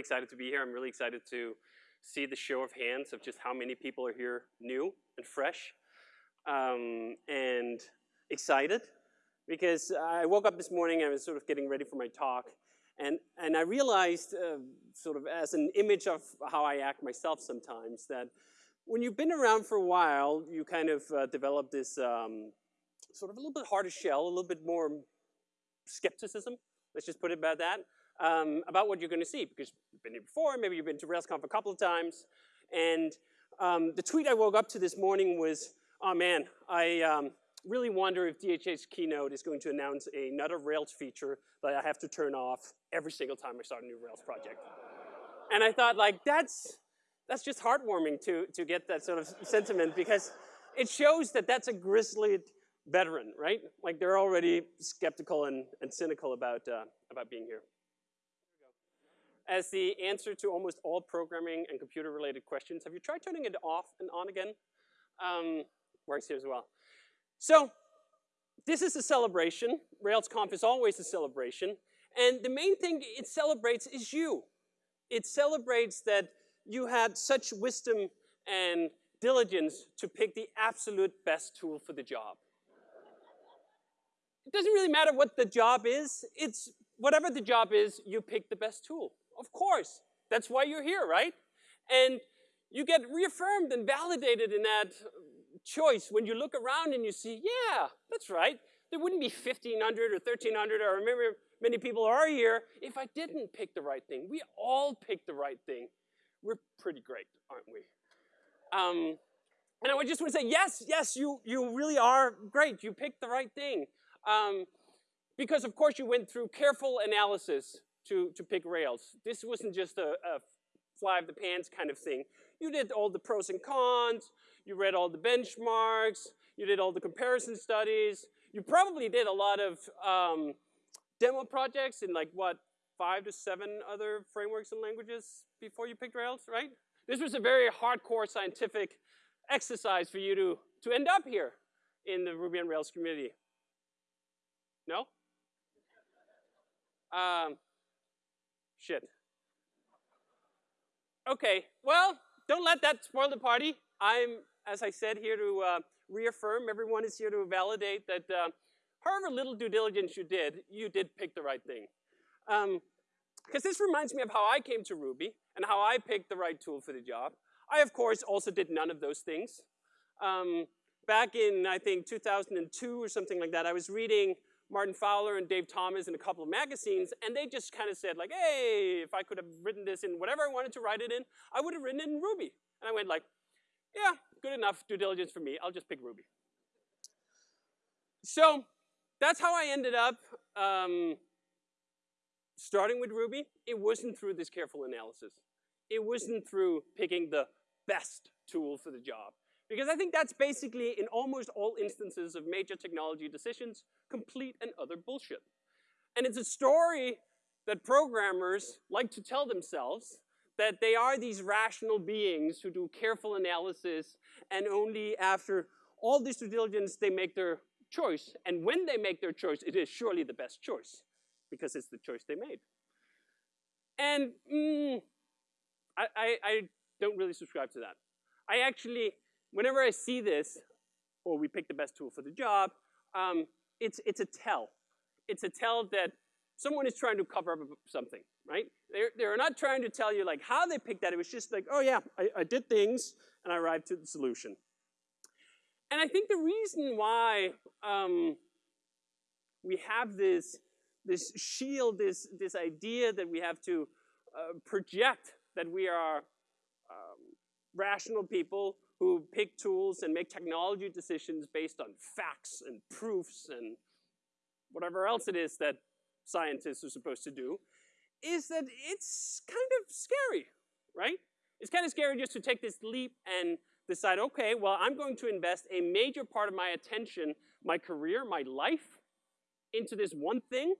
really excited to be here. I'm really excited to see the show of hands of just how many people are here new and fresh um, and excited because I woke up this morning I was sort of getting ready for my talk and, and I realized uh, sort of as an image of how I act myself sometimes that when you've been around for a while, you kind of uh, develop this um, sort of a little bit harder shell, a little bit more skepticism, let's just put it about that, um, about what you're going to see because you've been here before, maybe you've been to RailsConf a couple of times, and um, the tweet I woke up to this morning was, oh man, I um, really wonder if DHH's keynote is going to announce another Rails feature that I have to turn off every single time I start a new Rails project. And I thought like, that's, that's just heartwarming to, to get that sort of sentiment because it shows that that's a grizzly veteran, right? Like they're already skeptical and, and cynical about, uh, about being here. As the answer to almost all programming and computer related questions, have you tried turning it off and on again? Um, works here as well. So this is a celebration. RailsConf is always a celebration. And the main thing it celebrates is you. It celebrates that you had such wisdom and diligence to pick the absolute best tool for the job. It doesn't really matter what the job is. It's whatever the job is, you pick the best tool. Of course. That's why you're here, right? And you get reaffirmed and validated in that choice when you look around and you see, yeah, that's right. There wouldn't be 1,500 or 1,300 or remember many people are here if I didn't pick the right thing. We all picked the right thing. We're pretty great, aren't we? Um, and I would just want to say, yes, yes, you, you really are great. You picked the right thing. Um, because of course you went through careful analysis to, to pick Rails. This wasn't just a, a fly of the pants kind of thing. You did all the pros and cons, you read all the benchmarks, you did all the comparison studies, you probably did a lot of um, demo projects in like what, five to seven other frameworks and languages before you picked Rails, right? This was a very hardcore scientific exercise for you to, to end up here in the Ruby on Rails community. No? Um, shit. Okay, well, don't let that spoil the party. I'm, as I said, here to uh, reaffirm. Everyone is here to validate that uh, however little due diligence you did, you did pick the right thing. Because um, this reminds me of how I came to Ruby and how I picked the right tool for the job. I, of course, also did none of those things. Um, back in, I think, 2002 or something like that, I was reading Martin Fowler and Dave Thomas in a couple of magazines, and they just kind of said like, hey, if I could have written this in whatever I wanted to write it in, I would have written it in Ruby. And I went like, yeah, good enough due diligence for me. I'll just pick Ruby. So that's how I ended up um, starting with Ruby. It wasn't through this careful analysis. It wasn't through picking the best tool for the job. Because I think that's basically, in almost all instances of major technology decisions, complete and utter bullshit. And it's a story that programmers like to tell themselves that they are these rational beings who do careful analysis and only after all this due diligence they make their choice. And when they make their choice, it is surely the best choice because it's the choice they made. And mm, I, I, I don't really subscribe to that. I actually whenever I see this, or we pick the best tool for the job, um, it's, it's a tell. It's a tell that someone is trying to cover up something, right? They're, they're not trying to tell you like how they picked that. It was just like, oh yeah, I, I did things and I arrived to the solution. And I think the reason why um, we have this, this shield, this, this idea that we have to uh, project that we are um, rational people who pick tools and make technology decisions based on facts and proofs and whatever else it is that scientists are supposed to do, is that it's kind of scary, right? It's kind of scary just to take this leap and decide, okay, well, I'm going to invest a major part of my attention, my career, my life, into this one thing.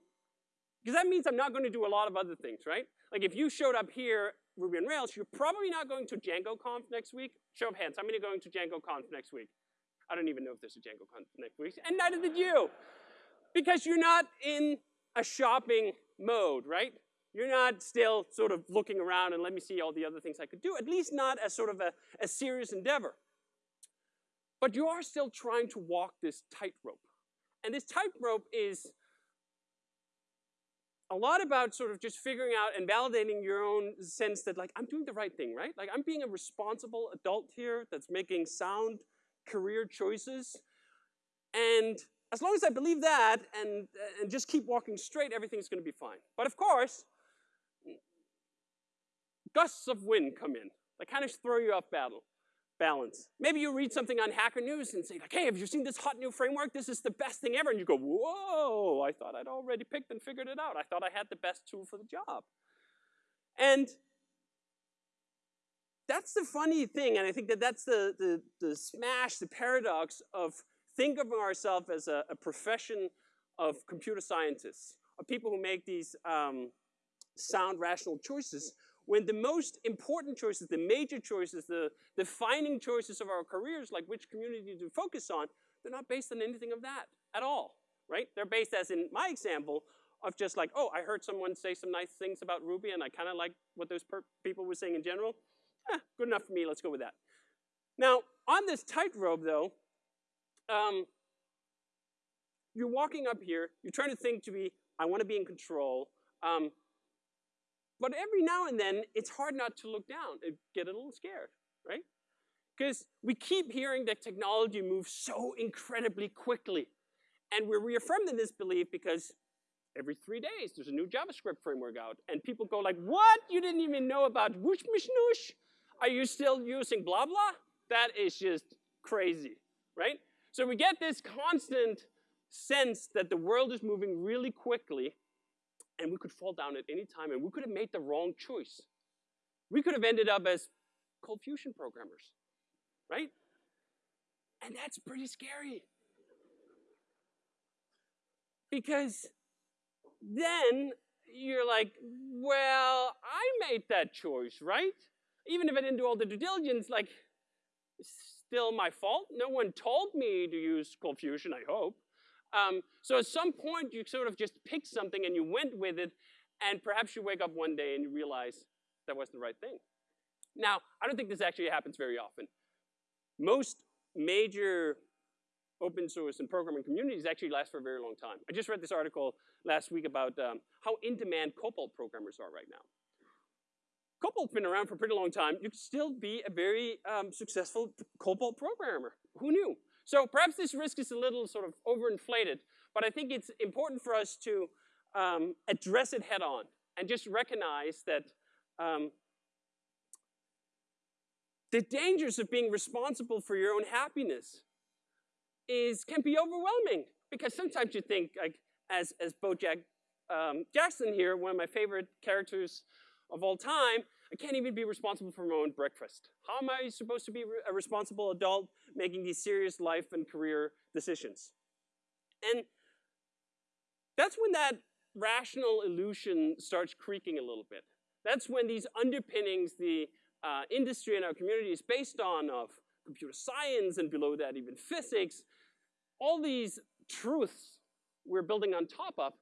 Because that means I'm not going to do a lot of other things, right? Like if you showed up here Ruby on Rails, you're probably not going to Django Conf next week. Show of hands, how many are going to Django Conf next week? I don't even know if there's a Django Conf next week, and neither did you. Because you're not in a shopping mode, right? You're not still sort of looking around and let me see all the other things I could do, at least not as sort of a, a serious endeavor. But you are still trying to walk this tightrope. And this tightrope is a lot about sort of just figuring out and validating your own sense that like, I'm doing the right thing, right? Like I'm being a responsible adult here that's making sound career choices. And as long as I believe that and, and just keep walking straight, everything's gonna be fine. But of course, gusts of wind come in. They kind of throw you off battle balance. Maybe you read something on Hacker News and say like, hey, have you seen this hot new framework? This is the best thing ever. And you go, whoa, I thought I'd already picked and figured it out. I thought I had the best tool for the job. And that's the funny thing, and I think that that's the, the, the smash, the paradox of think of ourselves as a, a, profession of computer scientists, of people who make these um, sound, rational choices, when the most important choices, the major choices, the defining choices of our careers, like which community to focus on, they're not based on anything of that at all, right? They're based, as in my example, of just like, oh, I heard someone say some nice things about Ruby and I kind of like what those people were saying in general. Eh, good enough for me, let's go with that. Now, on this tightrope though, um, you're walking up here, you're trying to think to be, I want to be in control. Um, but every now and then, it's hard not to look down and get a little scared, right? Because we keep hearing that technology moves so incredibly quickly. And we're reaffirmed in this belief because every three days there's a new JavaScript framework out. And people go like, what? You didn't even know about whoosh mishnoosh? Are you still using blah blah? That is just crazy, right? So we get this constant sense that the world is moving really quickly and we could fall down at any time, and we could have made the wrong choice. We could have ended up as ColdFusion programmers, right? And that's pretty scary. Because then you're like, well, I made that choice, right? Even if I didn't do all the due diligence, like, it's still my fault. No one told me to use ColdFusion, I hope. Um, so at some point, you sort of just picked something and you went with it, and perhaps you wake up one day and you realize that wasn't the right thing. Now, I don't think this actually happens very often. Most major open source and programming communities actually last for a very long time. I just read this article last week about um, how in-demand COBOL programmers are right now. COBOL's been around for a pretty long time. You could still be a very um, successful COBOL programmer. Who knew? So perhaps this risk is a little sort of overinflated, but I think it's important for us to um, address it head on and just recognize that um, the dangers of being responsible for your own happiness is can be overwhelming because sometimes you think like as as Bojack um, Jackson here, one of my favorite characters of all time, I can't even be responsible for my own breakfast. How am I supposed to be a responsible adult making these serious life and career decisions? And that's when that rational illusion starts creaking a little bit. That's when these underpinnings the uh, industry and our community is based on of computer science and below that even physics, all these truths we're building on top of,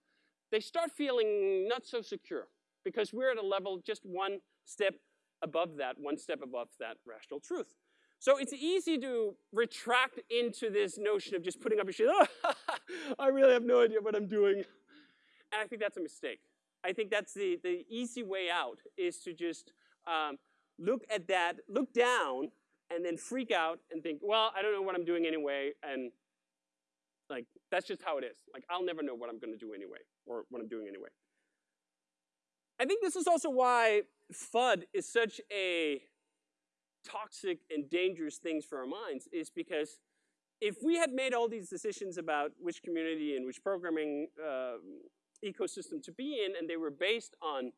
they start feeling not so secure because we're at a level just one step above that, one step above that rational truth. So it's easy to retract into this notion of just putting up your shit, oh, I really have no idea what I'm doing. And I think that's a mistake. I think that's the, the easy way out is to just um, look at that, look down, and then freak out and think, well, I don't know what I'm doing anyway, and like, that's just how it is. Like, I'll never know what I'm gonna do anyway, or what I'm doing anyway. I think this is also why FUD is such a toxic and dangerous thing for our minds is because if we had made all these decisions about which community and which programming uh, ecosystem to be in and they were based on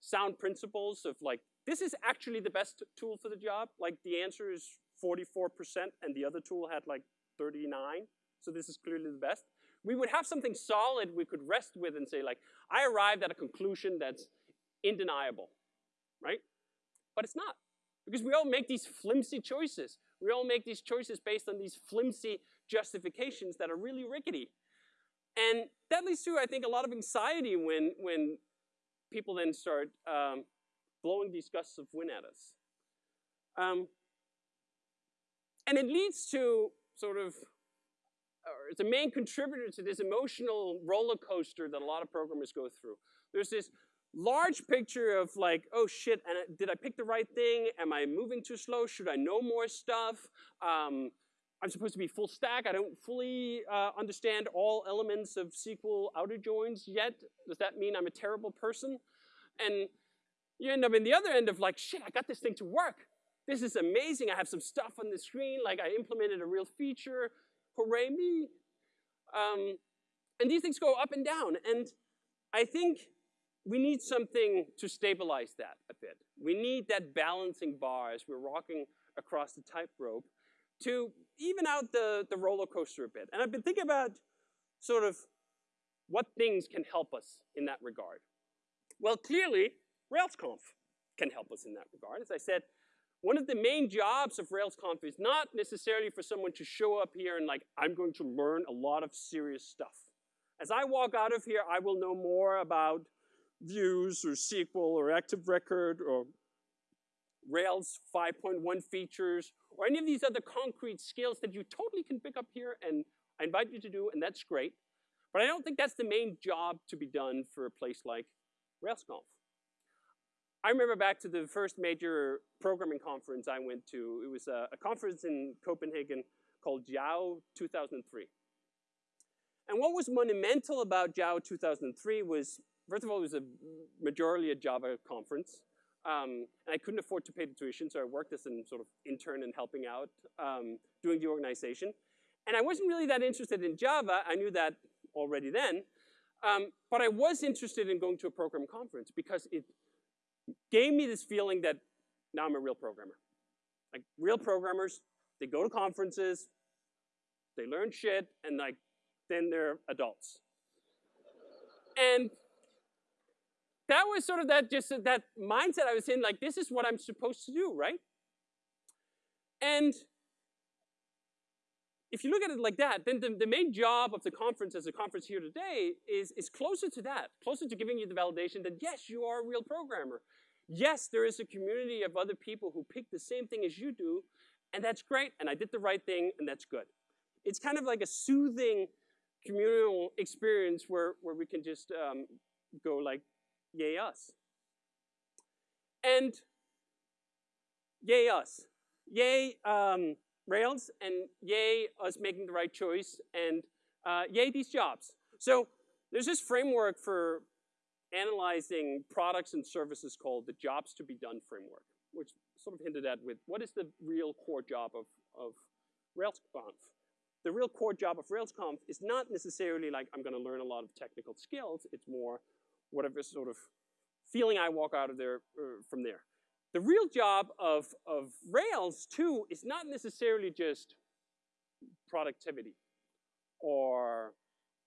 sound principles of like, this is actually the best tool for the job, like the answer is 44% and the other tool had like 39, so this is clearly the best. We would have something solid we could rest with and say like, I arrived at a conclusion that's indeniable, right? But it's not, because we all make these flimsy choices. We all make these choices based on these flimsy justifications that are really rickety. And that leads to, I think, a lot of anxiety when, when people then start um, blowing these gusts of wind at us. Um, and it leads to sort of, or it's a main contributor to this emotional roller coaster that a lot of programmers go through. There's this large picture of like, oh shit, and did I pick the right thing? Am I moving too slow? Should I know more stuff? Um, I'm supposed to be full stack. I don't fully uh, understand all elements of SQL outer joins yet. Does that mean I'm a terrible person? And you end up in the other end of like, shit, I got this thing to work. This is amazing. I have some stuff on the screen, like I implemented a real feature. Hooray me. Um, and these things go up and down. And I think we need something to stabilize that a bit. We need that balancing bar as we're walking across the tightrope to even out the, the roller coaster a bit. And I've been thinking about sort of what things can help us in that regard. Well, clearly, RailsConf can help us in that regard. As I said, one of the main jobs of RailsConf is not necessarily for someone to show up here and like, I'm going to learn a lot of serious stuff. As I walk out of here, I will know more about views or SQL or Active Record or Rails 5.1 features or any of these other concrete skills that you totally can pick up here and I invite you to do, and that's great. But I don't think that's the main job to be done for a place like RailsConf. I remember back to the first major programming conference I went to. It was a, a conference in Copenhagen called JAOO 2003. And what was monumental about JAOO 2003 was, first of all, it was a majority a Java conference. Um, and I couldn't afford to pay the tuition, so I worked as an sort of intern and helping out, um, doing the organization. And I wasn't really that interested in Java. I knew that already then. Um, but I was interested in going to a program conference because it gave me this feeling that now I'm a real programmer. Like real programmers, they go to conferences, they learn shit, and like then they're adults. And that was sort of that just that mindset I was in, like this is what I'm supposed to do, right? And if you look at it like that, then the, the main job of the conference as a conference here today is, is closer to that, closer to giving you the validation that yes, you are a real programmer. Yes, there is a community of other people who pick the same thing as you do, and that's great, and I did the right thing, and that's good. It's kind of like a soothing communal experience where, where we can just um, go like, yay us. And yay us. Yay um, Rails, and yay us making the right choice, and uh, yay these jobs. So there's this framework for analyzing products and services called the jobs to be done framework, which sort of hinted at with what is the real core job of, of RailsConf. The real core job of RailsConf is not necessarily like I'm going to learn a lot of technical skills. It's more whatever sort of feeling I walk out of there uh, from there. The real job of, of Rails, too, is not necessarily just productivity or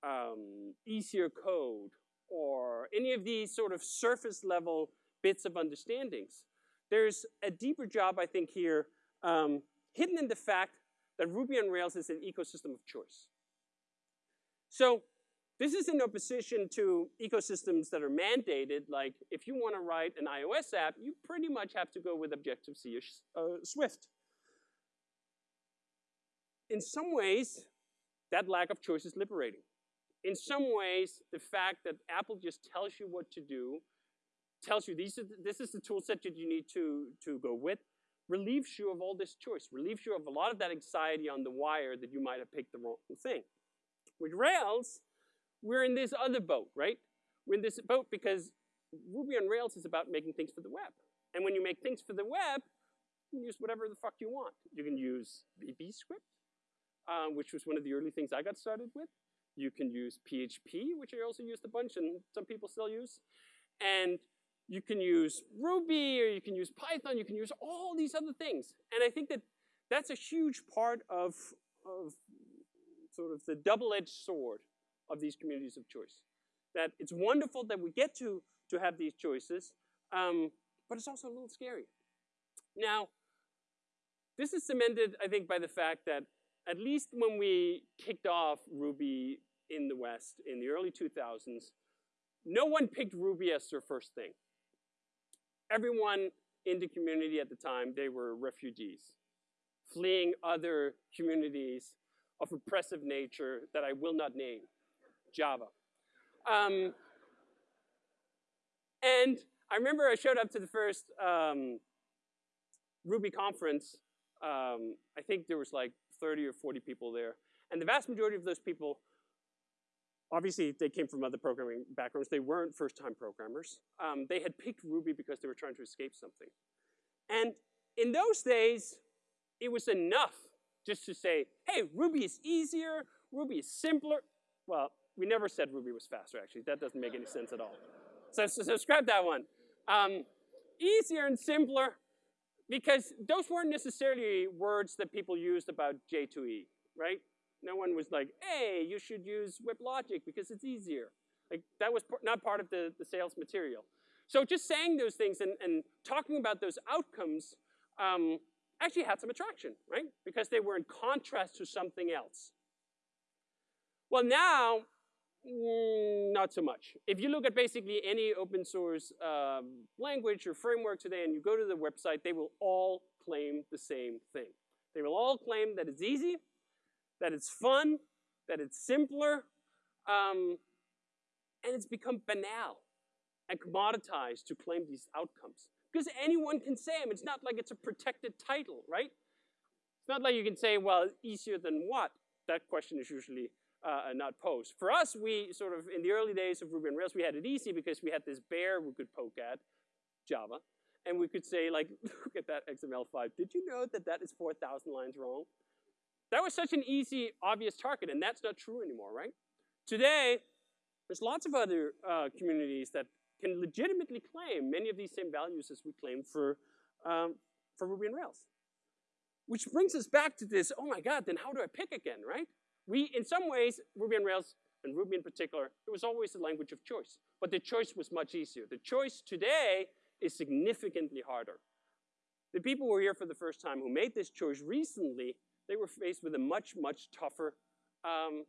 um, easier code or any of these sort of surface level bits of understandings. There's a deeper job, I think, here, um, hidden in the fact that Ruby on Rails is an ecosystem of choice. So this is in opposition to ecosystems that are mandated, like if you want to write an iOS app, you pretty much have to go with Objective-C or uh, Swift. In some ways, that lack of choice is liberating. In some ways, the fact that Apple just tells you what to do, tells you these are, this is the tool set that you need to, to go with, relieves you of all this choice, relieves you of a lot of that anxiety on the wire that you might have picked the wrong thing. With Rails, we're in this other boat, right? We're in this boat because Ruby on Rails is about making things for the web. And when you make things for the web, you can use whatever the fuck you want. You can use VBScript, uh, which was one of the early things I got started with. You can use PHP, which I also used a bunch and some people still use. And you can use Ruby or you can use Python, you can use all these other things. And I think that that's a huge part of, of sort of the double-edged sword of these communities of choice. That it's wonderful that we get to, to have these choices, um, but it's also a little scary. Now, this is cemented, I think, by the fact that at least when we kicked off Ruby in the West in the early 2000s, no one picked Ruby as their first thing. Everyone in the community at the time, they were refugees, fleeing other communities of oppressive nature that I will not name, Java. Um, and I remember I showed up to the first um, Ruby conference. Um, I think there was like 30 or 40 people there. And the vast majority of those people, obviously they came from other programming backgrounds. They weren't first-time programmers. Um, they had picked Ruby because they were trying to escape something. And in those days, it was enough just to say, hey, Ruby is easier, Ruby is simpler. Well, we never said Ruby was faster, actually. That doesn't make any sense at all. So, so, so scrap that one. Um, easier and simpler, because those weren't necessarily words that people used about J2EE, right? No one was like, hey, you should use WebLogic because it's easier. Like, that was not part of the, the sales material. So just saying those things and, and talking about those outcomes um, actually had some attraction, right? Because they were in contrast to something else. Well, now, mm, not so much. If you look at basically any open source um, language or framework today and you go to the website, they will all claim the same thing. They will all claim that it's easy, that it's fun, that it's simpler, um, and it's become banal and commoditized to claim these outcomes. Because anyone can say them. It's not like it's a protected title, right? It's not like you can say, well, easier than what? That question is usually uh, not post. For us, we sort of, in the early days of Ruby on Rails, we had it easy because we had this bear we could poke at, Java, and we could say, like, look at that XML5. Did you know that that is 4,000 lines wrong? That was such an easy, obvious target, and that's not true anymore, right? Today, there's lots of other uh, communities that can legitimately claim many of these same values as we claim for, um, for Ruby on Rails. Which brings us back to this, oh my God, then how do I pick again, right? We, in some ways, Ruby on Rails, and Ruby in particular, it was always the language of choice. But the choice was much easier. The choice today is significantly harder. The people who were here for the first time who made this choice recently, they were faced with a much, much tougher um,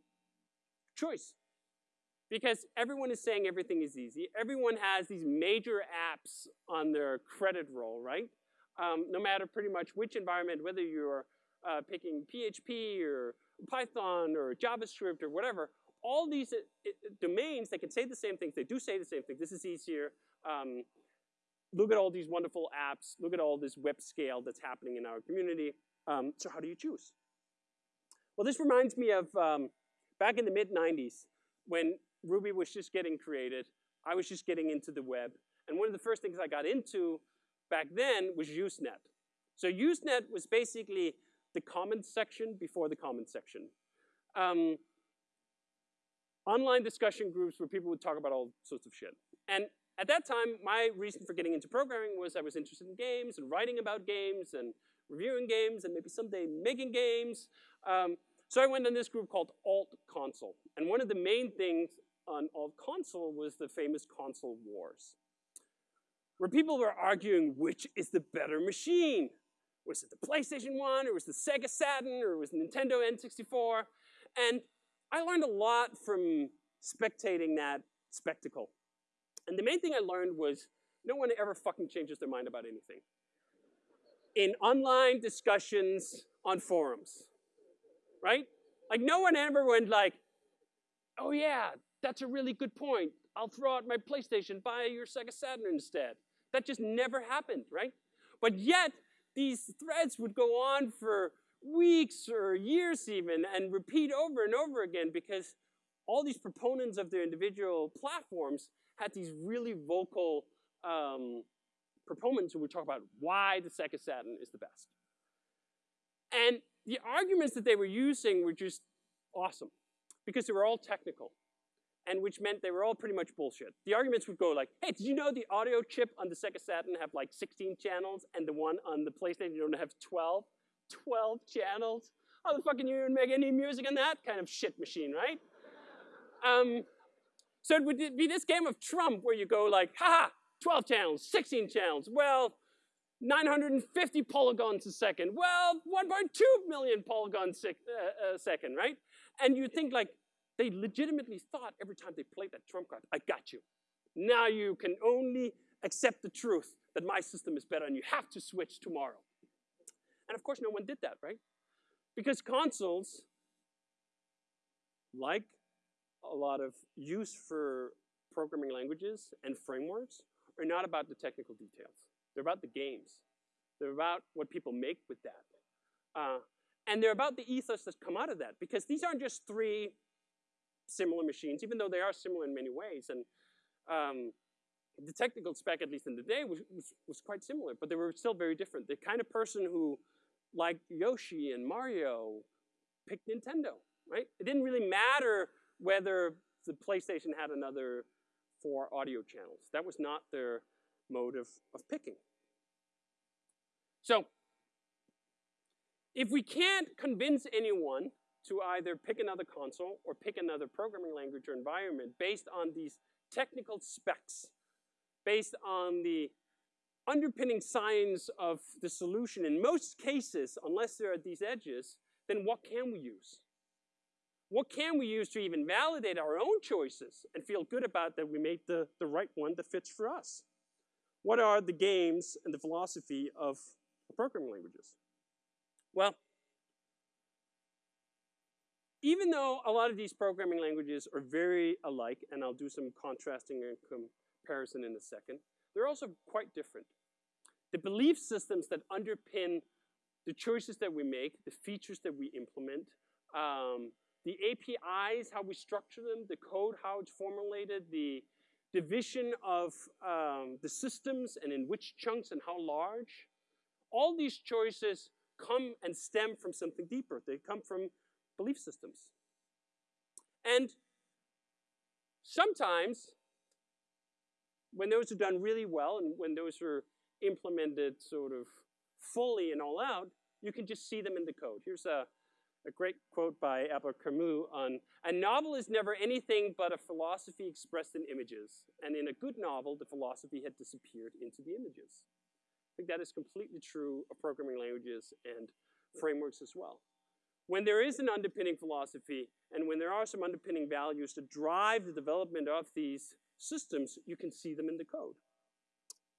choice because everyone is saying everything is easy. Everyone has these major apps on their credit roll, right? Um, no matter pretty much which environment, whether you're uh, picking PHP or Python or JavaScript or whatever, all these uh, domains, they can say the same things. They do say the same thing. This is easier. Um, look at all these wonderful apps. Look at all this web scale that's happening in our community. Um, so how do you choose? Well, this reminds me of um, back in the mid-90s when Ruby was just getting created. I was just getting into the web. And one of the first things I got into back then was Usenet. So Usenet was basically the comments section before the comments section. Um, online discussion groups where people would talk about all sorts of shit. And at that time, my reason for getting into programming was I was interested in games and writing about games and reviewing games and maybe someday making games. Um, so I went on this group called Alt Console. And one of the main things on alt console was the famous console wars, where people were arguing which is the better machine. Was it the PlayStation 1, or was it the Sega Saturn, or was it Nintendo N64? And I learned a lot from spectating that spectacle. And the main thing I learned was no one ever fucking changes their mind about anything. In online discussions on forums, right? Like no one ever went like, oh yeah, that's a really good point. I'll throw out my PlayStation, buy your Sega Saturn instead. That just never happened, right? But yet, these threads would go on for weeks or years even and repeat over and over again because all these proponents of their individual platforms had these really vocal um, proponents who would talk about why the Sega Saturn is the best. And the arguments that they were using were just awesome because they were all technical and which meant they were all pretty much bullshit. The arguments would go like, hey, did you know the audio chip on the Sega Saturn have like 16 channels and the one on the PlayStation don't have 12? 12 channels? How the fuck can you even make any music on that kind of shit machine, right? Um, so it would be this game of Trump where you go like, haha, 12 channels, 16 channels. Well, 950 polygons a second. Well, 1.2 million polygons a uh, second, right? And you think like, they legitimately thought every time they played that trump card, I got you. Now you can only accept the truth that my system is better and you have to switch tomorrow. And of course, no one did that, right? Because consoles, like a lot of use for programming languages and frameworks, are not about the technical details. They're about the games. They're about what people make with that. Uh, and they're about the ethos that's come out of that, because these aren't just three similar machines, even though they are similar in many ways. And um, the technical spec, at least in the day, was, was, was, quite similar, but they were still very different. The kind of person who liked Yoshi and Mario picked Nintendo, right? It didn't really matter whether the PlayStation had another four audio channels. That was not their mode of, of picking. So, if we can't convince anyone to either pick another console or pick another programming language or environment based on these technical specs, based on the underpinning science of the solution, in most cases, unless they're at these edges, then what can we use? What can we use to even validate our own choices and feel good about that we made the, the right one that fits for us? What are the games and the philosophy of programming languages? Well, even though a lot of these programming languages are very alike, and I'll do some contrasting and comparison in a second, they're also quite different. The belief systems that underpin the choices that we make, the features that we implement, um, the APIs, how we structure them, the code, how it's formulated, the division of um, the systems and in which chunks and how large, all these choices come and stem from something deeper. They come from belief systems. And sometimes, when those are done really well and when those are implemented sort of fully and all out, you can just see them in the code. Here's a, a great quote by Albert Camus on, a novel is never anything but a philosophy expressed in images. And in a good novel, the philosophy had disappeared into the images. I think that is completely true of programming languages and frameworks as well. When there is an underpinning philosophy and when there are some underpinning values to drive the development of these systems, you can see them in the code.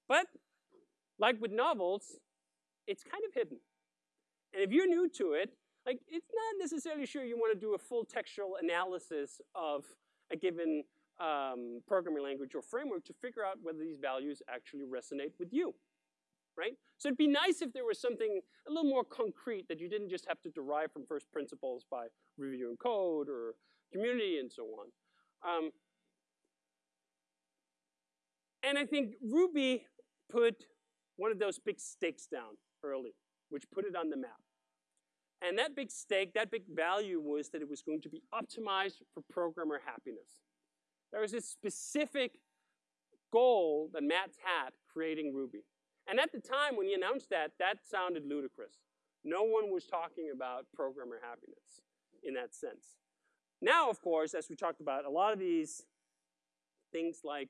But like with novels, it's kind of hidden. And if you're new to it, like it's not necessarily sure you want to do a full textual analysis of a given um, programming language or framework to figure out whether these values actually resonate with you right? So it'd be nice if there was something a little more concrete that you didn't just have to derive from first principles by reviewing code or community and so on. Um, and I think Ruby put one of those big stakes down early, which put it on the map. And that big stake, that big value was that it was going to be optimized for programmer happiness. There was this specific goal that Matz had creating Ruby. And at the time when he announced that, that sounded ludicrous. No one was talking about programmer happiness in that sense. Now, of course, as we talked about, a lot of these things like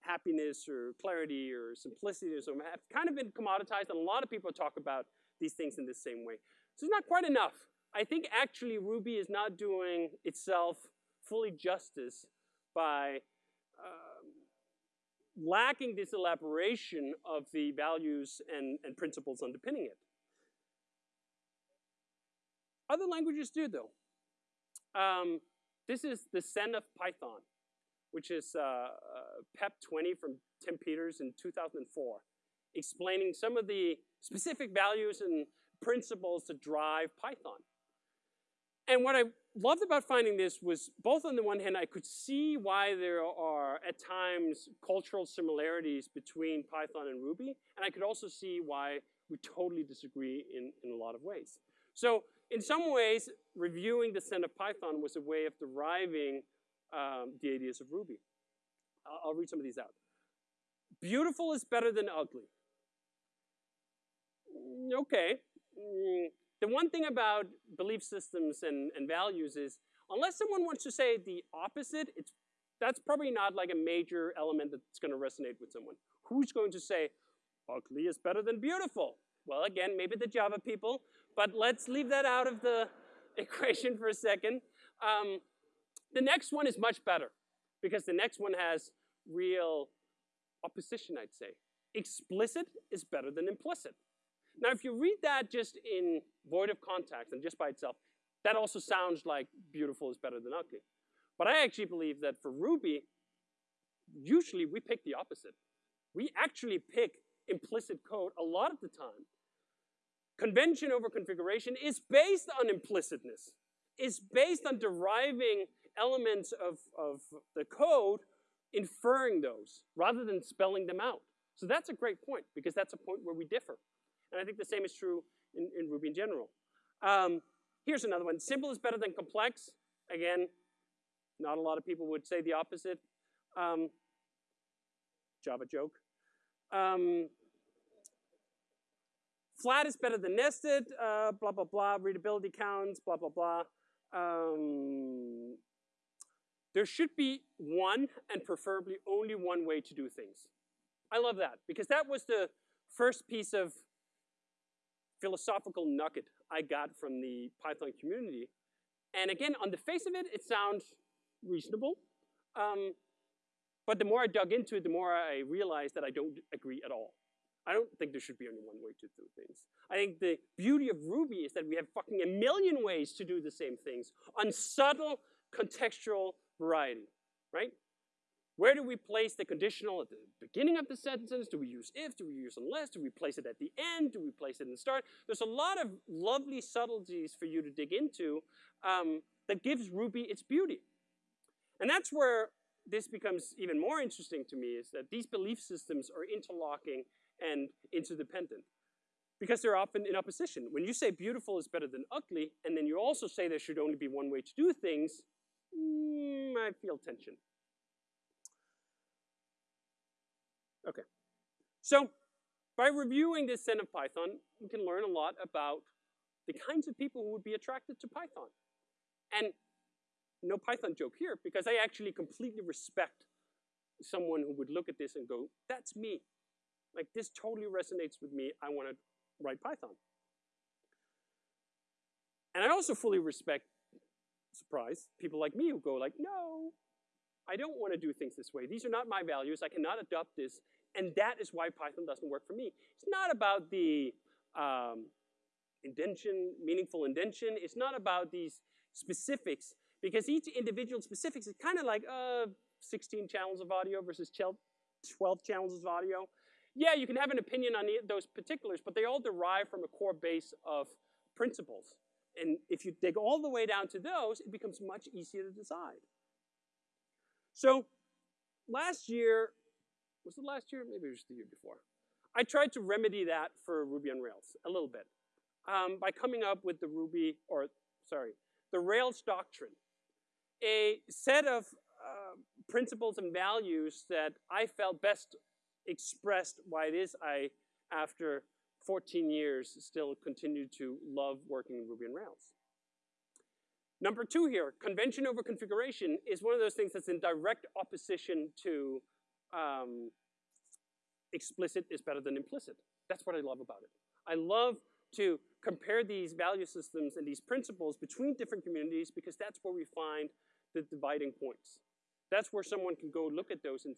happiness or clarity or simplicity or so have kind of been commoditized, and a lot of people talk about these things in the same way. So it's not quite enough. I think actually Ruby is not doing itself fully justice by lacking this elaboration of the values and, and principles underpinning it. Other languages do, though. Um, this is the Zen of Python, which is uh, uh, PEP 20 from Tim Peters in 2004, explaining some of the specific values and principles that drive Python. And what I loved about finding this was both on the one hand, I could see why there are at times cultural similarities between Python and Ruby, and I could also see why we totally disagree in, in a lot of ways. So in some ways, reviewing the Zen of Python was a way of deriving um, the ideas of Ruby. I'll, I'll read some of these out. Beautiful is better than ugly. Mm, okay. The one thing about belief systems and, and values is, unless someone wants to say the opposite, it's, that's probably not like a major element that's going to resonate with someone. Who's going to say, ugly is better than beautiful? Well, again, maybe the Java people, but let's leave that out of the equation for a second. Um, the next one is much better because the next one has real opposition, I'd say. Explicit is better than implicit. Now, if you read that just in void of context and just by itself, that also sounds like beautiful is better than ugly. But I actually believe that for Ruby, usually we pick the opposite. We actually pick implicit code a lot of the time. Convention over configuration is based on implicitness. It's based on deriving elements of, of the code, inferring those, rather than spelling them out. So that's a great point, because that's a point where we differ. And I think the same is true in, in Ruby in general. Um, here's another one. Simple is better than complex. Again, not a lot of people would say the opposite. Um, Java joke. Um, flat is better than nested, uh, blah, blah, blah, readability counts, blah, blah, blah. Um, there should be one, and preferably only one way to do things. I love that, because that was the first piece of philosophical nugget I got from the Python community. And again, on the face of it, it sounds reasonable. Um, but the more I dug into it, the more I realized that I don't agree at all. I don't think there should be only one way to do things. I think the beauty of Ruby is that we have fucking a million ways to do the same things on subtle contextual variety, right? Where do we place the conditional at the beginning of the sentence? Do we use if? Do we use unless? Do we place it at the end? Do we place it in the start? There's a lot of lovely subtleties for you to dig into um, that gives Ruby its beauty. And that's where this becomes even more interesting to me is that these belief systems are interlocking and interdependent because they're often in opposition. When you say beautiful is better than ugly, and then you also say there should only be one way to do things, mm, I feel tension. Okay. So by reviewing this set of Python, we can learn a lot about the kinds of people who would be attracted to Python. And no Python joke here, because I actually completely respect someone who would look at this and go, that's me. Like this totally resonates with me, I want to write Python. And I also fully respect, surprise, people like me who go like, no, I don't want to do things this way. These are not my values. I cannot adopt this. And that is why Python doesn't work for me. It's not about the um, indentation, meaningful indentation. It's not about these specifics, because each individual specifics is kind of like uh, 16 channels of audio versus 12 channels of audio. Yeah, you can have an opinion on those particulars, but they all derive from a core base of principles. And if you dig all the way down to those, it becomes much easier to decide. So last year, was it last year? Maybe it was the year before. I tried to remedy that for Ruby on Rails a little bit um, by coming up with the Ruby, or sorry, the Rails doctrine, a set of uh, principles and values that I felt best expressed why it is I, after 14 years, still continue to love working in Ruby on Rails. Number two here, convention over configuration is one of those things that's in direct opposition to um, explicit is better than implicit. That's what I love about it. I love to compare these value systems and these principles between different communities because that's where we find the dividing points. That's where someone can go look at those and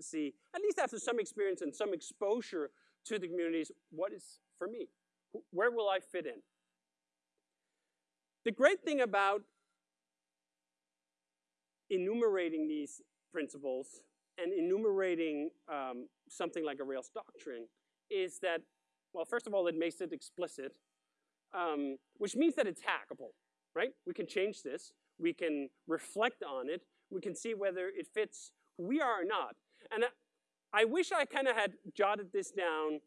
see, at least after some experience and some exposure to the communities, what is for me? Where will I fit in? The great thing about enumerating these principles and enumerating um, something like a Rails doctrine is that, well, first of all, it makes it explicit, um, which means that it's hackable, right? We can change this. We can reflect on it. We can see whether it fits who we are or not. And I, I wish I kind of had jotted this down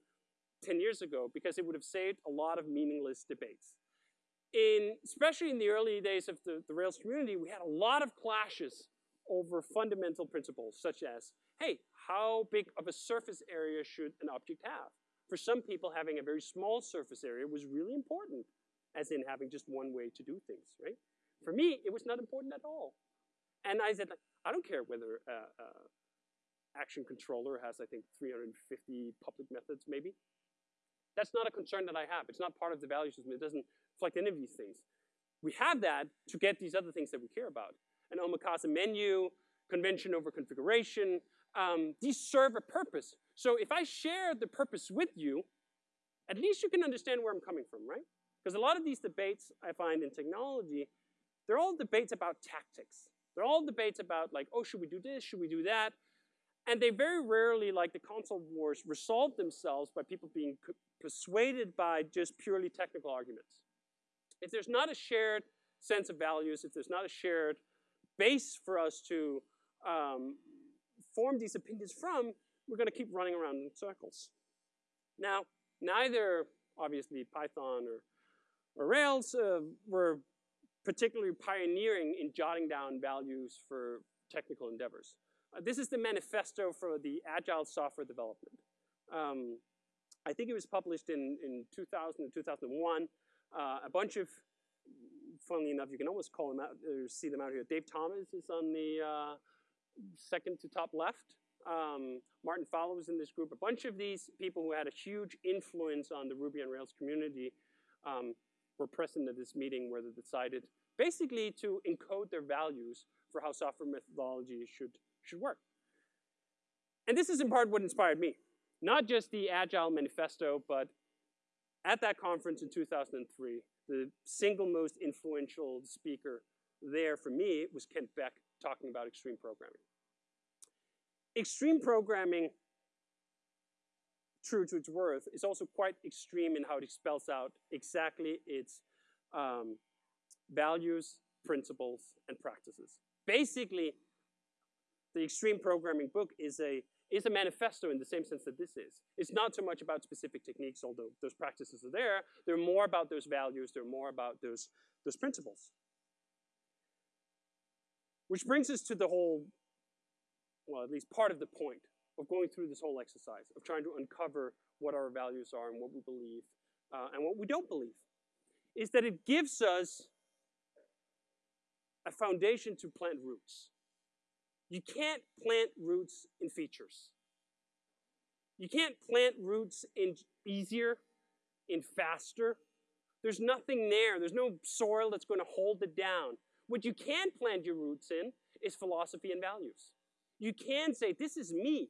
10 years ago because it would have saved a lot of meaningless debates in, especially in the early days of the, the Rails community, we had a lot of clashes over fundamental principles, such as, hey, how big of a surface area should an object have? For some people, having a very small surface area was really important, as in having just one way to do things, right? For me, it was not important at all. And I said, I don't care whether uh, uh, action controller has, I think, 350 public methods, maybe. That's not a concern that I have. It's not part of the value system. It doesn't reflect any of these things. We have that to get these other things that we care about. An omakase menu, convention over configuration, um, these serve a purpose. So if I share the purpose with you, at least you can understand where I'm coming from, right? Because a lot of these debates I find in technology, they're all debates about tactics. They're all debates about like, oh, should we do this? Should we do that? And they very rarely, like the console wars, resolve themselves by people being persuaded by just purely technical arguments. If there's not a shared sense of values, if there's not a shared base for us to um, form these opinions from, we're going to keep running around in circles. Now, neither, obviously, Python or, or Rails uh, were particularly pioneering in jotting down values for technical endeavors. Uh, this is the manifesto for the agile software development. Um, I think it was published in, in 2000 and 2001. Uh, a bunch of, funnily enough, you can almost call them out, or see them out here. Dave Thomas is on the uh, second to top left. Um, Martin Fowler was in this group. A bunch of these people who had a huge influence on the Ruby on Rails community um, were present at this meeting where they decided basically to encode their values for how software methodology should, should work. And this is in part what inspired me. Not just the Agile Manifesto, but at that conference in 2003, the single most influential speaker there for me was Kent Beck talking about extreme programming. Extreme programming, true to its worth, is also quite extreme in how it spells out exactly its um, values, principles, and practices. Basically, the extreme programming book is a is a manifesto in the same sense that this is. It's not so much about specific techniques, although those practices are there. They're more about those values. They're more about those, those principles. Which brings us to the whole, well, at least part of the point of going through this whole exercise, of trying to uncover what our values are and what we believe uh, and what we don't believe, is that it gives us a foundation to plant roots. You can't plant roots in features. You can't plant roots in easier, in faster. There's nothing there. There's no soil that's going to hold it down. What you can plant your roots in is philosophy and values. You can say, this is me.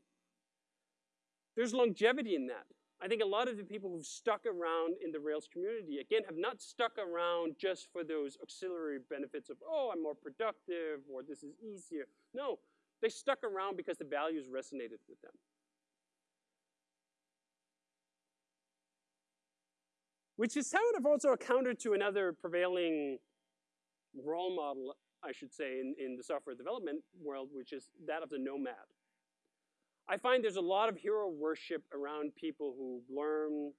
There's longevity in that. I think a lot of the people who've stuck around in the Rails community, again, have not stuck around just for those auxiliary benefits of, oh, I'm more productive, or this is easier. No, they stuck around because the values resonated with them. Which is sort of also a counter to another prevailing role model, I should say, in, in the software development world, which is that of the nomad. I find there's a lot of hero worship around people who learn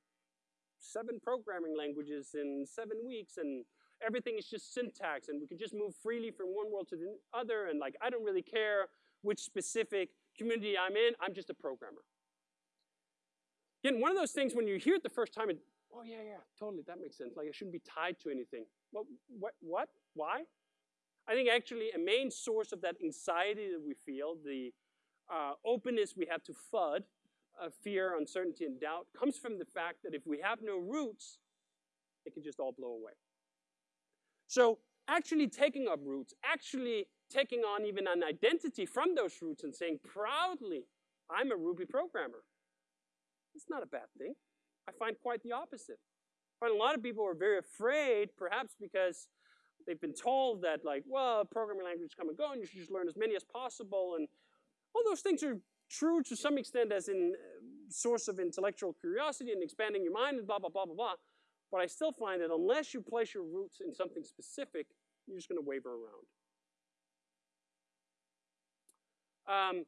seven programming languages in seven weeks and everything is just syntax and we can just move freely from one world to the other and like I don't really care which specific community I'm in, I'm just a programmer. Again, one of those things when you hear it the first time, it, oh yeah, yeah, totally, that makes sense. Like I shouldn't be tied to anything. What, what, what, why? I think actually a main source of that anxiety that we feel, the uh, openness we have to FUD, uh, fear, uncertainty, and doubt, comes from the fact that if we have no roots, it can just all blow away. So actually taking up roots, actually taking on even an identity from those roots and saying proudly, I'm a Ruby programmer. It's not a bad thing. I find quite the opposite. I find a lot of people are very afraid, perhaps because they've been told that like, well, programming languages come and go and you should just learn as many as possible. And all those things are true to some extent as in uh, source of intellectual curiosity and expanding your mind and blah, blah, blah, blah, blah. But I still find that unless you place your roots in something specific, you're just going to waver around. Um,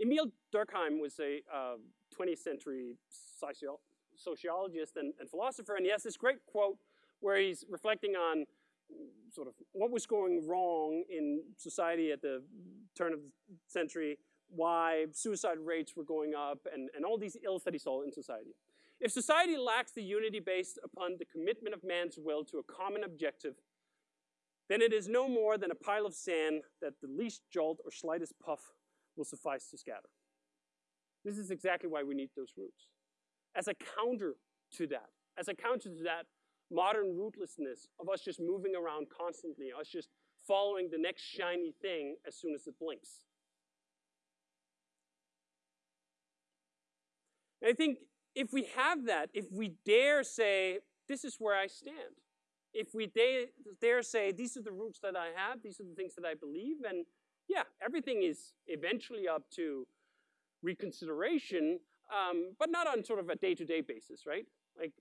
Emil Durkheim was a uh, 20th century socio sociologist and, and philosopher, and he has this great quote where he's reflecting on sort of what was going wrong in society at the turn of the century, why suicide rates were going up, and, and all these ills that he saw in society. If society lacks the unity based upon the commitment of man's will to a common objective, then it is no more than a pile of sand that the least jolt or slightest puff will suffice to scatter. This is exactly why we need those roots. As a counter to that, as a counter to that modern rootlessness of us just moving around constantly, us just following the next shiny thing as soon as it blinks. And I think if we have that, if we dare say, this is where I stand, if we dare, say, these are the roots that I have, these are the things that I believe, and yeah, everything is eventually up to reconsideration, um, but not on sort of a day-to-day -day basis, right? Like,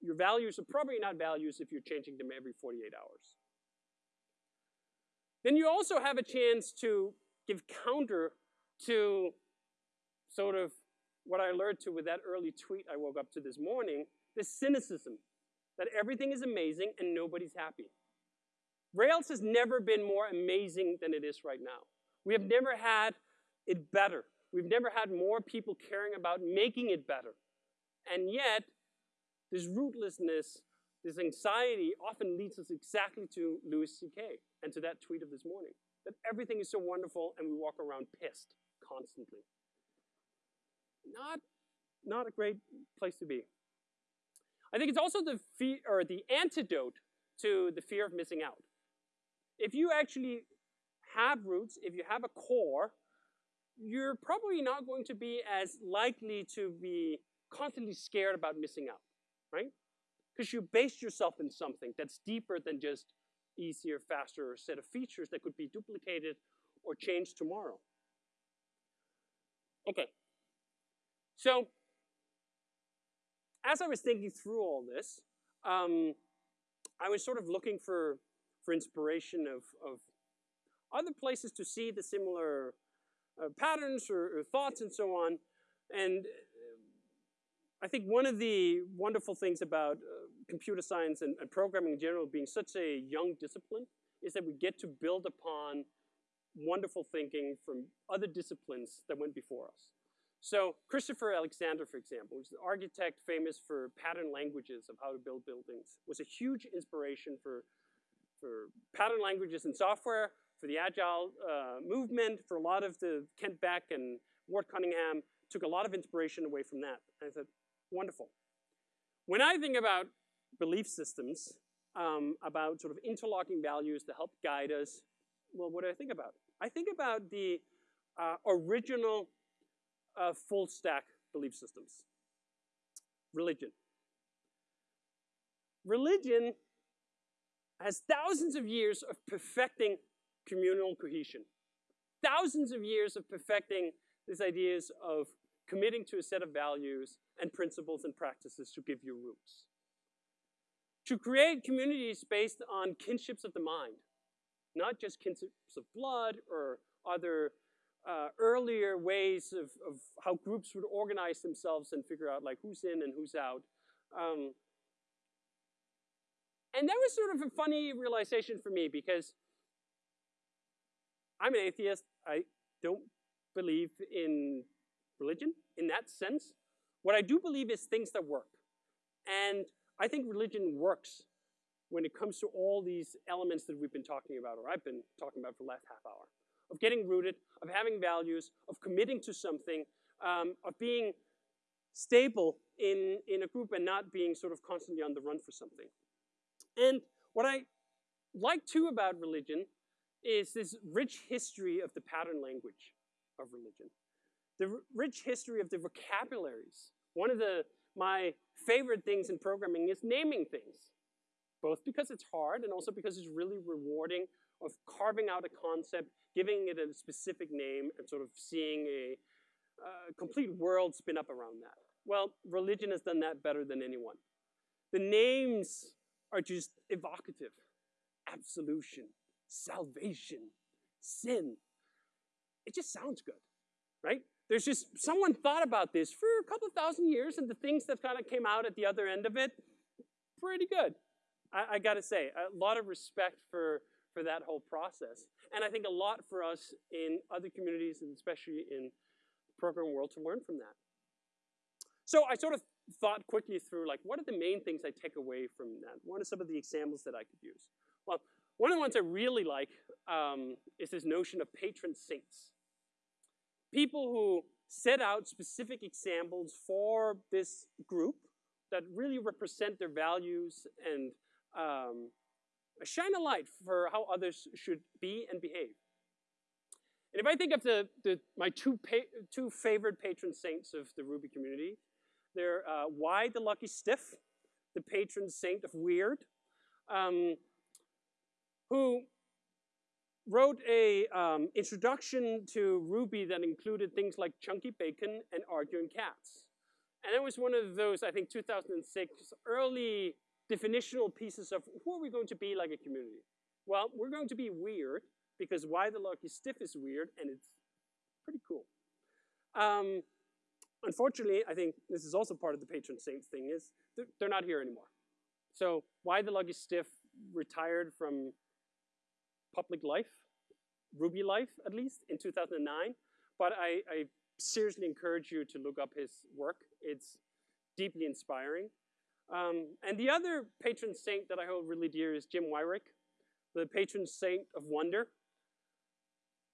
your values are probably not values if you're changing them every 48 hours. Then you also have a chance to give counter to sort of what I learned to with that early tweet I woke up to this morning, the cynicism that everything is amazing and nobody's happy. Rails has never been more amazing than it is right now. We have never had it better. We've never had more people caring about making it better. And yet, this rootlessness, this anxiety often leads us exactly to Louis C.K. and to that tweet of this morning, that everything is so wonderful and we walk around pissed constantly. Not, not a great place to be. I think it's also the fear or the antidote to the fear of missing out. If you actually have roots, if you have a core, you're probably not going to be as likely to be constantly scared about missing out, right? Because you base yourself in something that's deeper than just easier, faster set of features that could be duplicated or changed tomorrow. Okay, so as I was thinking through all this, um, I was sort of looking for, for inspiration of, of other places to see the similar uh, patterns or, or, thoughts and so on. And uh, I think one of the wonderful things about uh, computer science and, and, programming in general being such a young discipline is that we get to build upon wonderful thinking from other disciplines that went before us. So Christopher Alexander, for example, who's the architect famous for pattern languages of how to build buildings, was a huge inspiration for, for pattern languages in software, for the agile uh, movement, for a lot of the Kent Beck and Ward Cunningham, took a lot of inspiration away from that. And I said, wonderful. When I think about belief systems, um, about sort of interlocking values to help guide us, well, what do I think about? I think about the uh, original full stack belief systems. Religion. Religion has thousands of years of perfecting communal cohesion. Thousands of years of perfecting these ideas of committing to a set of values and principles and practices to give you roots. To create communities based on kinships of the mind, not just kinships of blood or other uh, earlier ways of, of how groups would organize themselves and figure out like who's in and who's out. Um, and that was sort of a funny realization for me because I'm an atheist. I don't believe in religion in that sense. What I do believe is things that work. And I think religion works when it comes to all these elements that we've been talking about, or I've been talking about for the last half hour of getting rooted, of having values, of committing to something, um, of being stable in, in a group and not being sort of constantly on the run for something. And what I like too about religion is this rich history of the pattern language of religion. The rich history of the vocabularies. One of the, my favorite things in programming is naming things, both because it's hard and also because it's really rewarding of carving out a concept, giving it a specific name, and sort of seeing a uh, complete world spin up around that. Well, religion has done that better than anyone. The names are just evocative. Absolution, salvation, sin. It just sounds good, right? There's just, someone thought about this for a couple thousand years and the things that kind of came out at the other end of it, pretty good. I, I gotta say, a lot of respect for for that whole process. And I think a lot for us in other communities, and especially in the program world, to learn from that. So I sort of thought quickly through, like, what are the main things I take away from that? What are some of the examples that I could use? Well, one of the ones I really like um, is this notion of patron saints. People who set out specific examples for this group that really represent their values and um, shine a light for how others should be and behave. And if I think of the, the my two, two favorite patron saints of the Ruby community, they're uh, the Lucky Stiff, the patron saint of weird, um, who wrote a um, introduction to Ruby that included things like chunky bacon and arguing cats. And it was one of those, I think, 2006 early definitional pieces of who are we going to be like a community? Well, we're going to be weird because why the Lucky Stiff is weird and it's pretty cool. Um, unfortunately, I think this is also part of the patron saints thing is they're, they're not here anymore. So why the Lucky Stiff retired from public life, Ruby life at least, in 2009. But I, I seriously encourage you to look up his work. It's deeply inspiring. Um, and the other patron saint that I hold really dear is Jim Weirich, the patron saint of wonder.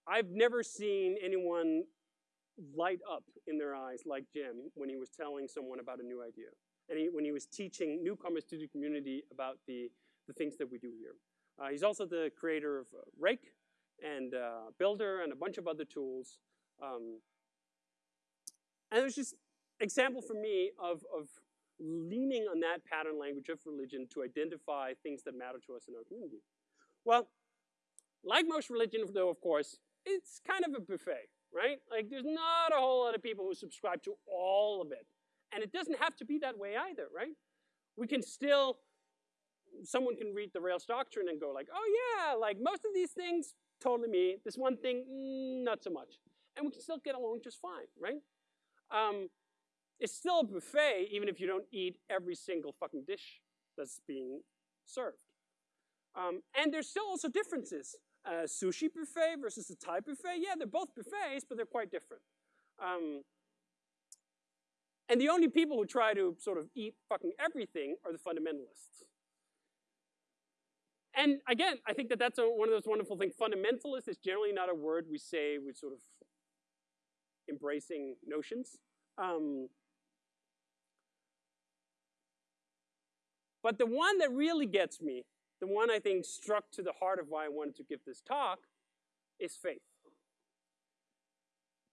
I've never seen anyone light up in their eyes like Jim when he was telling someone about a new idea. And he, when he was teaching newcomers to the community about the, the things that we do here. Uh, he's also the creator of uh, Rake and uh, Builder and a bunch of other tools. Um, and it was just example for me of, of leaning on that pattern language of religion to identify things that matter to us in our community. Well, like most religion, though, of course, it's kind of a buffet, right? Like, there's not a whole lot of people who subscribe to all of it. And it doesn't have to be that way either, right? We can still, someone can read the Rails doctrine and go like, oh yeah, like most of these things, totally me. This one thing, mm, not so much. And we can still get along just fine, right? Um, it's still a buffet, even if you don't eat every single fucking dish that's being served. Um, and there's still also differences. A sushi buffet versus a Thai buffet, yeah, they're both buffets, but they're quite different. Um, and the only people who try to sort of eat fucking everything are the fundamentalists. And again, I think that that's a, one of those wonderful things. Fundamentalist is generally not a word we say with sort of embracing notions. Um, but the one that really gets me, the one I think struck to the heart of why I wanted to give this talk, is faith.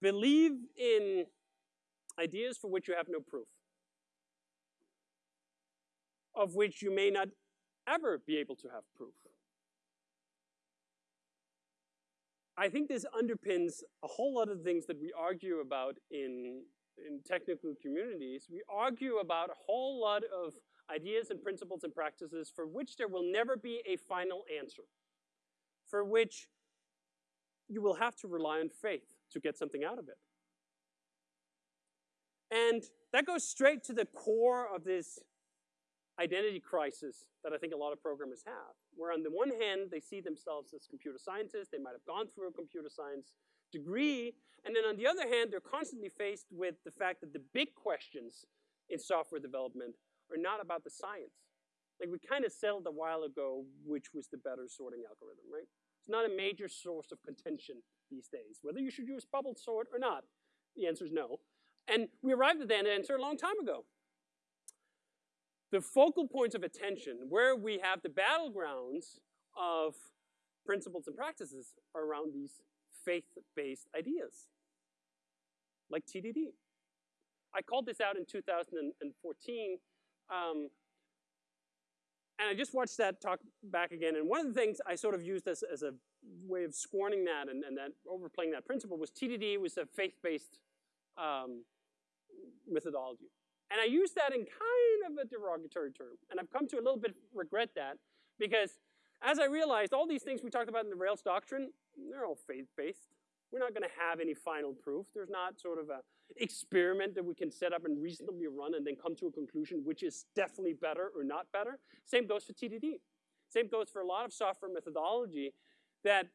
Believe in ideas for which you have no proof, of which you may not ever be able to have proof. I think this underpins a whole lot of things that we argue about in, in technical communities. We argue about a whole lot of ideas and principles and practices for which there will never be a final answer, for which you will have to rely on faith to get something out of it. And that goes straight to the core of this identity crisis that I think a lot of programmers have, where on the one hand, they see themselves as computer scientists, they might have gone through a computer science degree, and then on the other hand, they're constantly faced with the fact that the big questions in software development are not about the science. Like we kind of settled a while ago which was the better sorting algorithm, right? It's not a major source of contention these days. Whether you should use bubble sort or not, the answer is no. And we arrived at that answer a long time ago. The focal points of attention, where we have the battlegrounds of principles and practices, are around these faith-based ideas, like TDD. I called this out in 2014, um, and I just watched that talk back again, and one of the things I sort of used as, as a way of scorning that and, and that overplaying that principle was TDD was a faith-based um, methodology. And I used that in kind of a derogatory term. And I've come to a little bit regret that because as I realized, all these things we talked about in the Rails doctrine, they're all faith-based. We're not going to have any final proof. There's not sort of a experiment that we can set up and reasonably run and then come to a conclusion which is definitely better or not better. Same goes for TDD. Same goes for a lot of software methodology that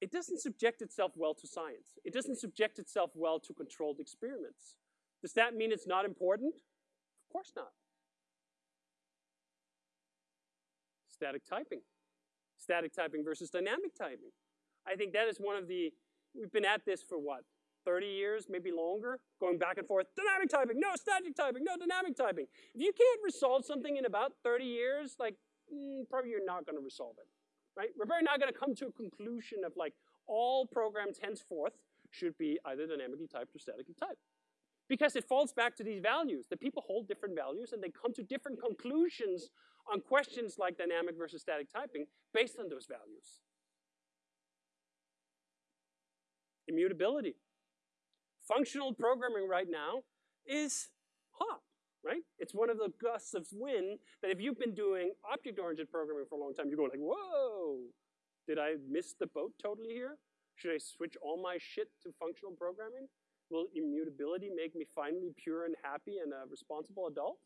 it doesn't subject itself well to science. It doesn't subject itself well to controlled experiments. Does that mean it's not important? Of course not. Static typing. Static typing versus dynamic typing. I think that is one of the, we've been at this for what, 30 years, maybe longer, going back and forth, dynamic typing, no static typing, no dynamic typing. If you can't resolve something in about 30 years, like, mm, probably you're not gonna resolve it right? We're probably not going to come to a conclusion of like, all programs henceforth should be either dynamically typed or statically typed. Because it falls back to these values, that people hold different values and they come to different conclusions on questions like dynamic versus static typing based on those values. Immutability. Functional programming right now is hot, right? It's one of the gusts of wind that if you've been doing object-oriented programming for a long time, you're going like, whoa, did I miss the boat totally here? Should I switch all my shit to functional programming? Will immutability make me finally pure and happy and a responsible adult?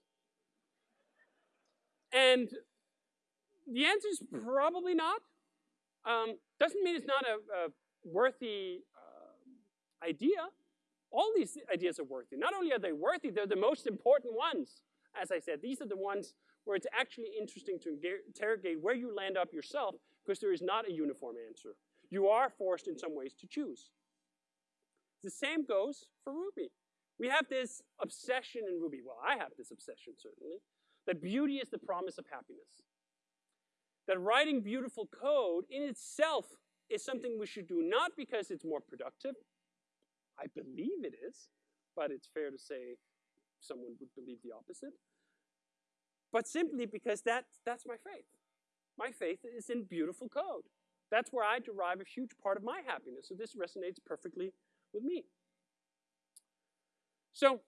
And the answer is probably not. Um, doesn't mean it's not a, a worthy uh, idea. All these ideas are worthy. Not only are they worthy, they're the most important ones. As I said, these are the ones where it's actually interesting to interrogate where you land up yourself because there is not a uniform answer. You are forced in some ways to choose. The same goes for Ruby. We have this obsession in Ruby, well, I have this obsession certainly, that beauty is the promise of happiness. That writing beautiful code in itself is something we should do, not because it's more productive, I believe it is, but it's fair to say someone would believe the opposite, but simply because that, that's my faith. My faith is in beautiful code. That's where I derive a huge part of my happiness, so this resonates perfectly with me. So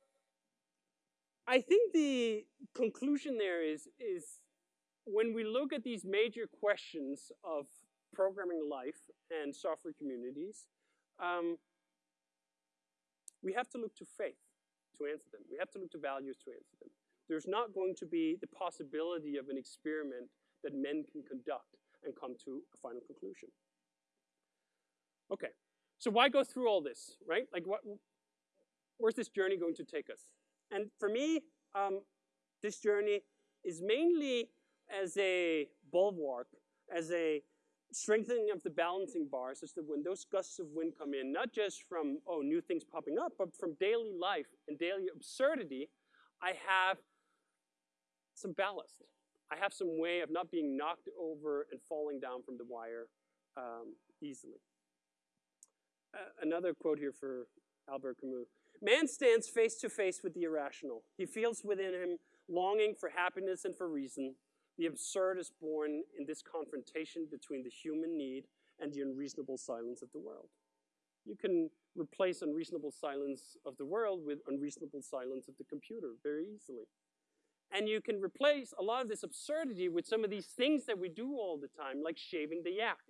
I think the conclusion there is, is when we look at these major questions of programming life and software communities, um, we have to look to faith to answer them. We have to look to values to answer them. There's not going to be the possibility of an experiment that men can conduct and come to a final conclusion. Okay, so why go through all this, right? Like, what, where's this journey going to take us? And for me, um, this journey is mainly as a bulwark, as a strengthening of the balancing bar, such that when those gusts of wind come in, not just from, oh, new things popping up, but from daily life and daily absurdity, I have some ballast. I have some way of not being knocked over and falling down from the wire um, easily. Uh, another quote here for Albert Camus. Man stands face to face with the irrational. He feels within him longing for happiness and for reason. The absurd is born in this confrontation between the human need and the unreasonable silence of the world. You can replace unreasonable silence of the world with unreasonable silence of the computer very easily. And you can replace a lot of this absurdity with some of these things that we do all the time, like shaving the yak,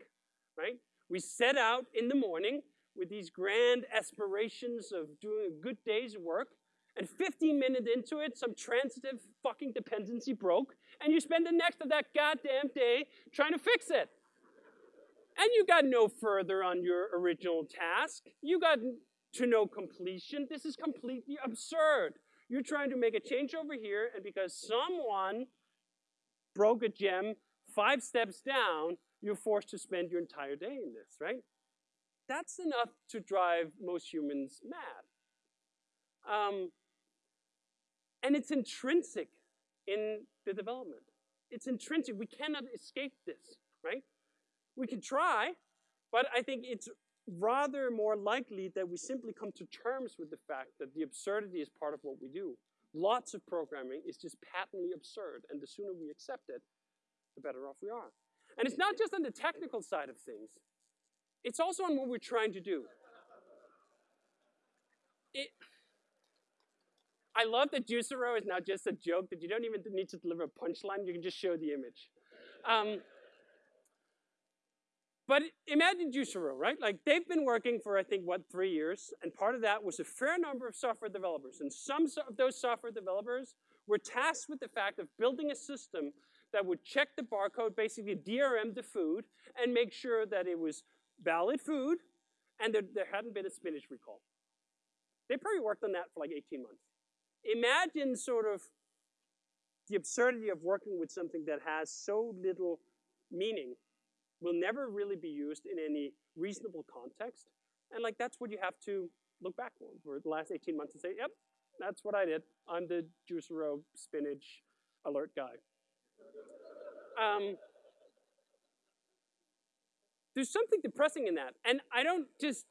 right? We set out in the morning with these grand aspirations of doing a good day's work, and 15 minutes into it, some transitive fucking dependency broke, and you spend the next of that goddamn day trying to fix it. And you got no further on your original task. You got to no completion. This is completely absurd. You're trying to make a change over here, and because someone broke a gem five steps down, you're forced to spend your entire day in this, right? That's enough to drive most humans mad. Um, and it's intrinsic in the development. It's intrinsic. We cannot escape this, right? We can try, but I think it's rather more likely that we simply come to terms with the fact that the absurdity is part of what we do. Lots of programming is just patently absurd, and the sooner we accept it, the better off we are. And it's not just on the technical side of things, it's also on what we're trying to do. It, I love that Juicero is now just a joke that you don't even need to deliver a punchline, you can just show the image. Um, but imagine Juicero, right? Like they've been working for, I think, what, three years, and part of that was a fair number of software developers. And some of those software developers were tasked with the fact of building a system that would check the barcode, basically DRM the food, and make sure that it was valid food, and that there hadn't been a spinach recall. They probably worked on that for like 18 months. Imagine sort of the absurdity of working with something that has so little meaning will never really be used in any reasonable context. And like that's what you have to look back on for the last 18 months and say, yep, that's what I did. I'm the Juicero spinach alert guy. Um, there's something depressing in that. And I don't just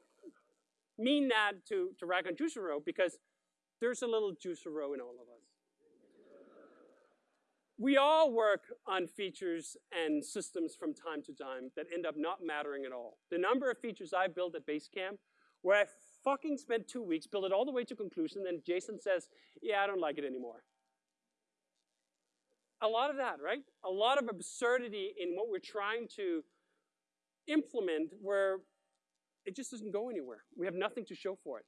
mean that to, to rag on Juicero because there's a little Juicero in all of us. We all work on features and systems from time to time that end up not mattering at all. The number of features I built at Basecamp where I fucking spent two weeks, built it all the way to conclusion, then Jason says, yeah, I don't like it anymore. A lot of that, right? A lot of absurdity in what we're trying to implement where it just doesn't go anywhere. We have nothing to show for it.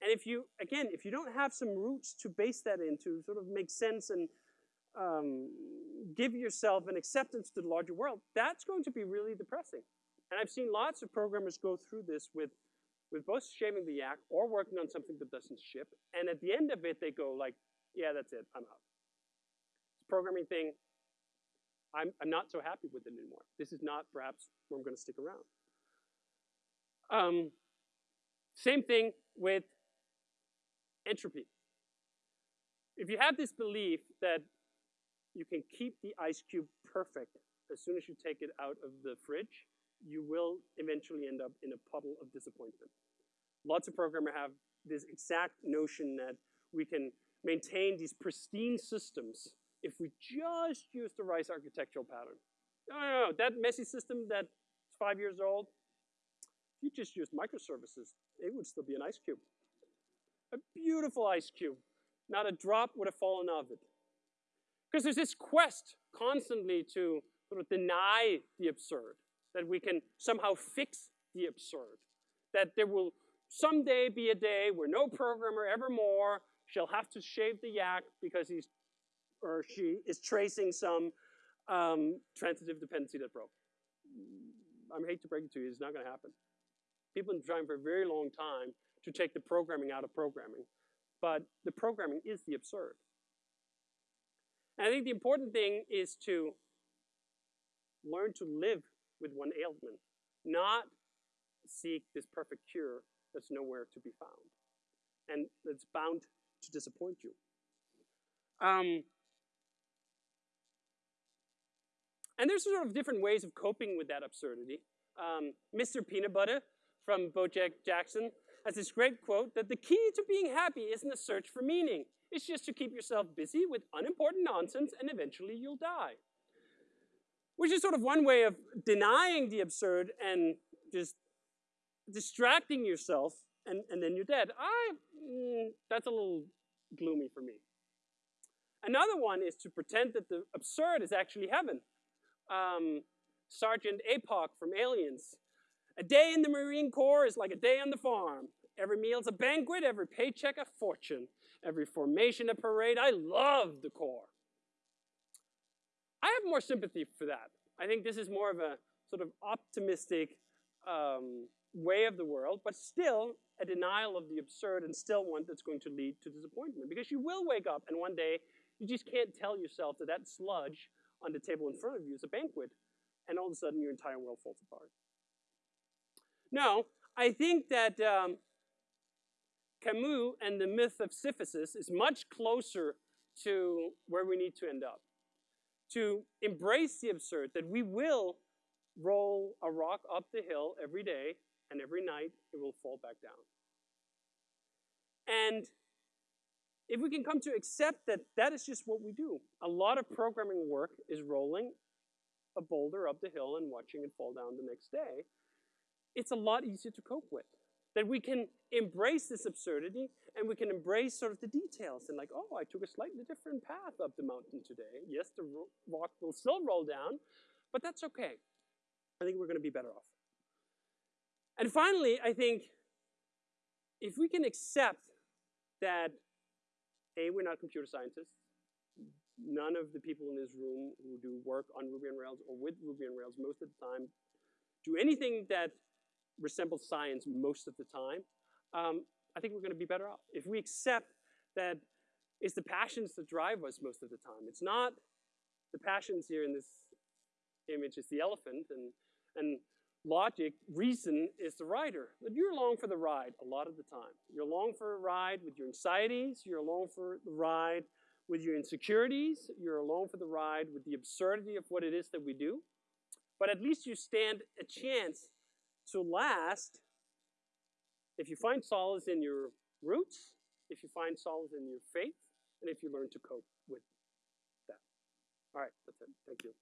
And if you, again, if you don't have some roots to base that in, to sort of make sense and um, give yourself an acceptance to the larger world, that's going to be really depressing. And I've seen lots of programmers go through this with, with both shaving the yak or working on something that doesn't ship. And at the end of it, they go like, yeah, that's it, I'm out. Programming thing, I'm, I'm not so happy with it anymore. This is not perhaps where I'm going to stick around. Um, same thing with entropy. If you have this belief that you can keep the ice cube perfect as soon as you take it out of the fridge, you will eventually end up in a puddle of disappointment. Lots of programmers have this exact notion that we can maintain these pristine systems if we just use the right architectural pattern. No, no, no, that messy system that's five years old, if you just used microservices, it would still be an ice cube. A beautiful ice cube. Not a drop would have fallen of it. Because there's this quest constantly to sort of deny the absurd, that we can somehow fix the absurd, that there will someday be a day where no programmer evermore shall have to shave the yak because he's or she is tracing some um, transitive dependency that broke. I hate to break it to you, it's not going to happen. People have been trying for a very long time to take the programming out of programming, but the programming is the absurd. And I think the important thing is to learn to live with one ailment, not seek this perfect cure that's nowhere to be found and that's bound to disappoint you. Um, and there's sort of different ways of coping with that absurdity. Um, Mr. Peanut Butter from Bojack Jackson has this great quote that the key to being happy isn't a search for meaning. It's just to keep yourself busy with unimportant nonsense and eventually you'll die. Which is sort of one way of denying the absurd and just distracting yourself and, and then you're dead. I, mm, that's a little gloomy for me. Another one is to pretend that the absurd is actually heaven. Um, Sergeant Apone from Aliens. A day in the Marine Corps is like a day on the farm. Every meal's a banquet, every paycheck a fortune, every formation a parade. I love the Corps. I have more sympathy for that. I think this is more of a sort of optimistic um, way of the world, but still a denial of the absurd and still one that's going to lead to disappointment. Because you will wake up and one day you just can't tell yourself that that sludge on the table in front of you is a banquet, and all of a sudden your entire world falls apart. No, I think that um, Camus and the myth of Sisyphus is much closer to where we need to end up. To embrace the absurd, that we will roll a rock up the hill every day, and every night it will fall back down. And if we can come to accept that that is just what we do. A lot of programming work is rolling a boulder up the hill and watching it fall down the next day. It's a lot easier to cope with. That we can embrace this absurdity and we can embrace sort of the details and like, oh, I took a slightly different path up the mountain today. Yes, the rock will still roll down, but that's okay. I think we're going to be better off. And finally, I think if we can accept that a, we're not computer scientists. None of the people in this room who do work on Ruby on Rails or with Ruby on Rails most of the time do anything that resembles science most of the time. Um, I think we're going to be better off. If we accept that it's the passions that drive us most of the time. It's not the passions here in this image is the elephant and, and logic, reason is the rider. But you're along for the ride a lot of the time. You're along for a ride with your anxieties. You're along for the ride with your insecurities. You're along for the ride with the absurdity of what it is that we do. but at least you stand a chance so last, if you find solace in your roots, if you find solace in your faith, and if you learn to cope with that. All right, that's it. Thank you.